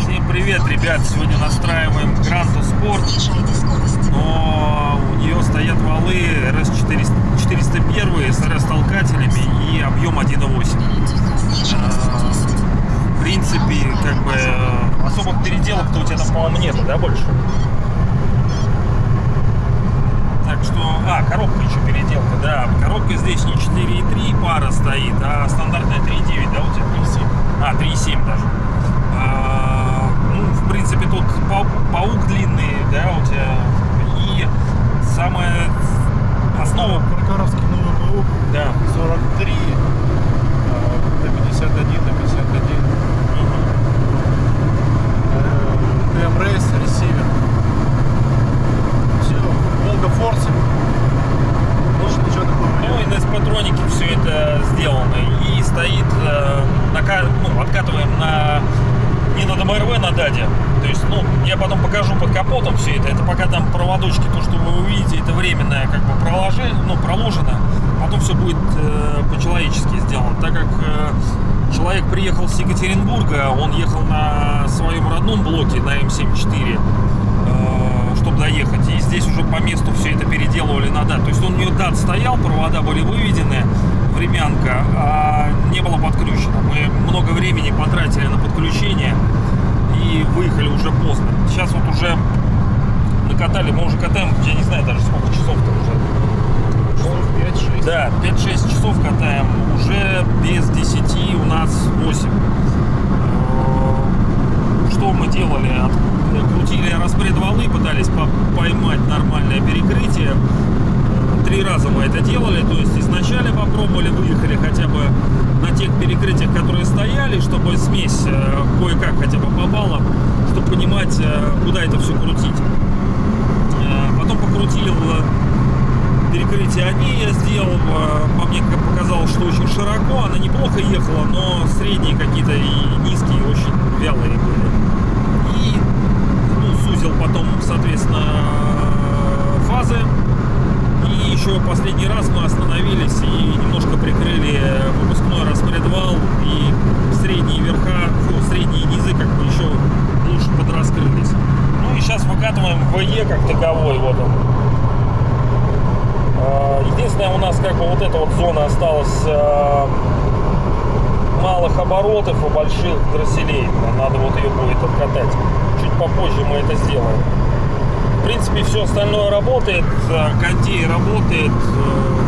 Всем привет, ребят! Сегодня настраиваем Гранту Спорт, но у нее стоят валы RS401 с RS-толкателями и объем 1.8. А, В принципе, как бы э, особых переделок-то у тебя там, по-моему, нету, да, больше? Так что, а, коробка еще переделка, да. Коробка здесь не 4.3 пара стоит, а стандартная 3.9, да, у тебя 3.7? А, 3.7 даже. А, ну, в принципе, тут пау- паук длинный, да, у тебя. И самая основа, Прокоровский новый БУ да, 43 э, до 51 до 51 э, ТМ Рейс, ресивер. Все, Волга Форсе. Больше ничего такого Ну, нет. и на патронике все это сделано. И стоит, э, нака- ну, откатываем на не на ДМРВ, на ДАДе. То есть, ну, я потом покажу под капотом все это. Это пока там проводочки, то, что вы увидите, это временное как бы проложи, ну, проложено. Потом все будет э, по-человечески сделано. Так как э, человек приехал с Екатеринбурга, он ехал на своем родном блоке, на М74, э, чтобы доехать. И здесь уже по месту все это переделывали на дат. То есть он у нее дат стоял, провода были выведены, времянка, а не было подключено. Мы много времени потратили на подключение и выехали уже поздно. Сейчас вот уже накатали, мы уже катаем, я не знаю даже сколько часов-то уже. Часов 5-6. Да, 5-6 часов катаем, уже без 10 у нас 8. Э, Что мы делали? Крутили распред валы, пытались по- поймать нормальное перекрытие. Э, Три раза мы это делали, то есть изначально попробовали, выехали хотя бы на тех перекрытиях, которые стояли, чтобы смесь э, кое-как хотя бы попала, чтобы понимать, э, куда это все крутить. Э, Потом покрутил э, перекрытие они я сделал. По мне показалось, что очень широко. Она неплохо ехала, но средние какие-то и низкие очень вялые были. И ну, сузил потом, соответственно, фазы. И еще последний раз мы остановились и немножко прикрыли выпускной распредвал и средние верха, фу, средние низы как бы еще лучше подраскрылись. Ну и сейчас выкатываем ВЕ как таковой, вот он. А, Единственное, у нас как бы вот эта вот зона осталась а, малых оборотов и больших дросселей. Надо вот ее будет откатать. Чуть попозже мы это сделаем. В принципе, все остальное работает. а, Кондей работает.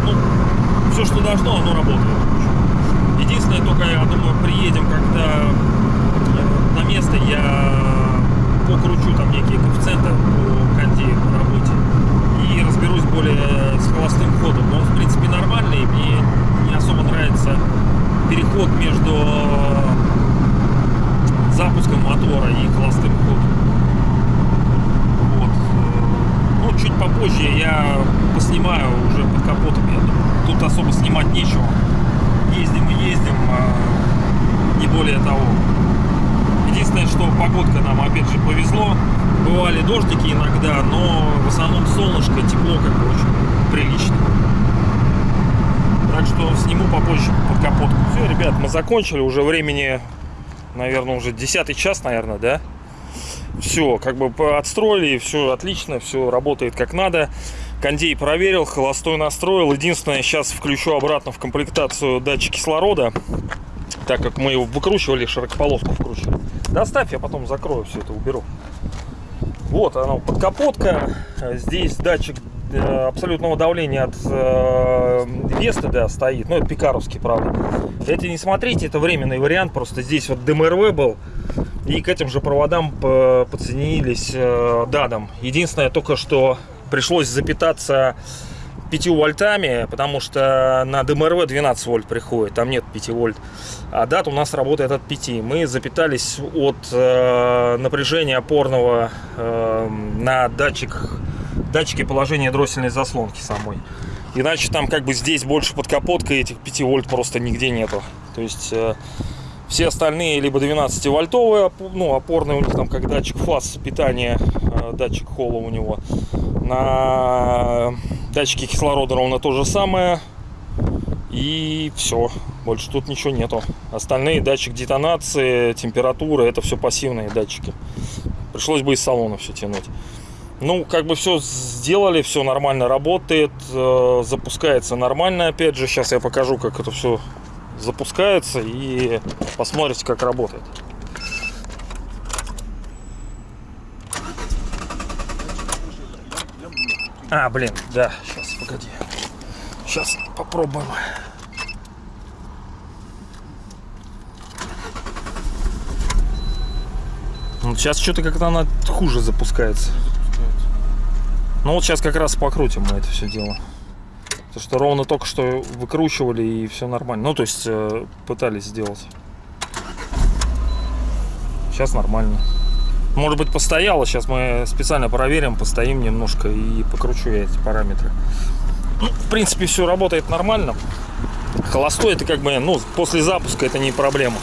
Ну, все, что должно, оно работает. Единственное, только я думаю, приедем, когда на место я покручу там некие коэффициенты по кондею по работе и разберусь более с холостым ходом. Но он, в принципе, нормальный, мне не особо нравится переход между запуском мотора и холостым ходом. Вот. Ну, чуть попозже я поснимаю уже под капотом, я думаю. Тут особо снимать нечего. Ездим и ездим, а не более того. Единственное, что погодка нам опять же повезло. Бывали дождики иногда, но в основном солнышко, тепло как бы очень прилично. Так что сниму попозже под капотку. Все, ребят, мы закончили. Уже времени, наверное, уже 10 час, наверное, да? Все, как бы отстроили, все отлично, все работает как надо. Кондей проверил, холостой настроил. Единственное, сейчас включу обратно в комплектацию датчик кислорода, так как мы его выкручивали, широкополоску вкручивали. Доставь, я потом закрою все это, уберу. Вот она, подкапотка. Здесь датчик э, абсолютного давления от э, Весты, да, стоит. Ну, это пикаровский, правда. Это не смотрите, это временный вариант. Просто здесь вот ДМРВ был. И к этим же проводам по- подсоединились э, дадом. Единственное, только что пришлось запитаться 5 вольтами, потому что на ДМРВ 12 вольт приходит, там нет 5 вольт. А дат у нас работает от 5. Мы запитались от э, напряжения опорного э, на датчик, датчике положения дроссельной заслонки самой. Иначе там как бы здесь больше под капоткой этих 5 вольт просто нигде нету. То есть э, все остальные либо 12 вольтовые, опо- ну, опорные у них там как датчик фаз питания, э, датчик холла у него. На Датчики кислорода ровно то же самое. И все. Больше тут ничего нету. Остальные датчик детонации, температуры, это все пассивные датчики. Пришлось бы из салона все тянуть. Ну, как бы все сделали, все нормально работает, э, запускается нормально. Опять же, сейчас я покажу, как это все запускается и посмотрите, как работает. А, блин, да, сейчас, погоди. Сейчас попробуем. Ну, сейчас что-то как-то она хуже запускается. Ну вот сейчас как раз покрутим мы это все дело. Потому что ровно только что выкручивали и все нормально. Ну, то есть э, пытались сделать. Сейчас нормально. Может быть постояло, сейчас мы специально проверим, постоим немножко и покручу я эти параметры. Ну, в принципе, все работает нормально. Холостой это как бы, ну, после запуска это не проблема.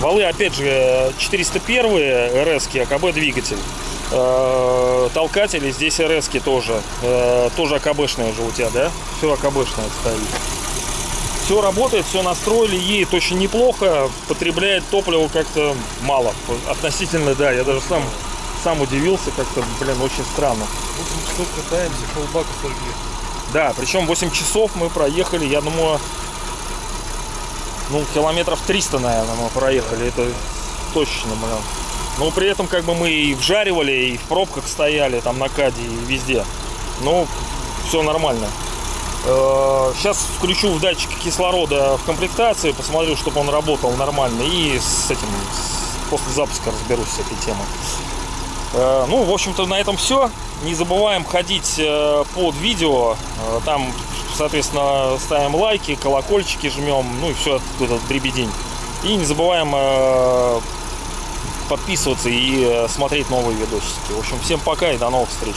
Валы, опять же, 401 РС АКБ двигатель. Э, толкатели здесь РС тоже. Э, тоже АКБшные уже у тебя, да? Все АКБшное стоит. Все работает, все настроили, едет очень неплохо, потребляет топливо как-то мало. Относительно, да, я даже сам, сам удивился, как-то, блин, очень странно. 8 часов катаемся, полбака сожгли. Да, причем 8 часов мы проехали, я думаю, ну, километров 300, наверное, мы проехали, это точно, блин. Но при этом, как бы, мы и вжаривали, и в пробках стояли, там, на Каде, и везде. Ну, все нормально. Сейчас включу в датчик кислорода в комплектацию, посмотрю, чтобы он работал нормально, и с этим, после запуска разберусь с этой темой. Э, Ну, в общем-то, на этом все. Не забываем ходить э, под видео. Э, Там, соответственно, ставим лайки, колокольчики жмем, ну и все этот дребедень. И не забываем э, подписываться и э, смотреть новые видосики. В общем, всем пока и до новых встреч.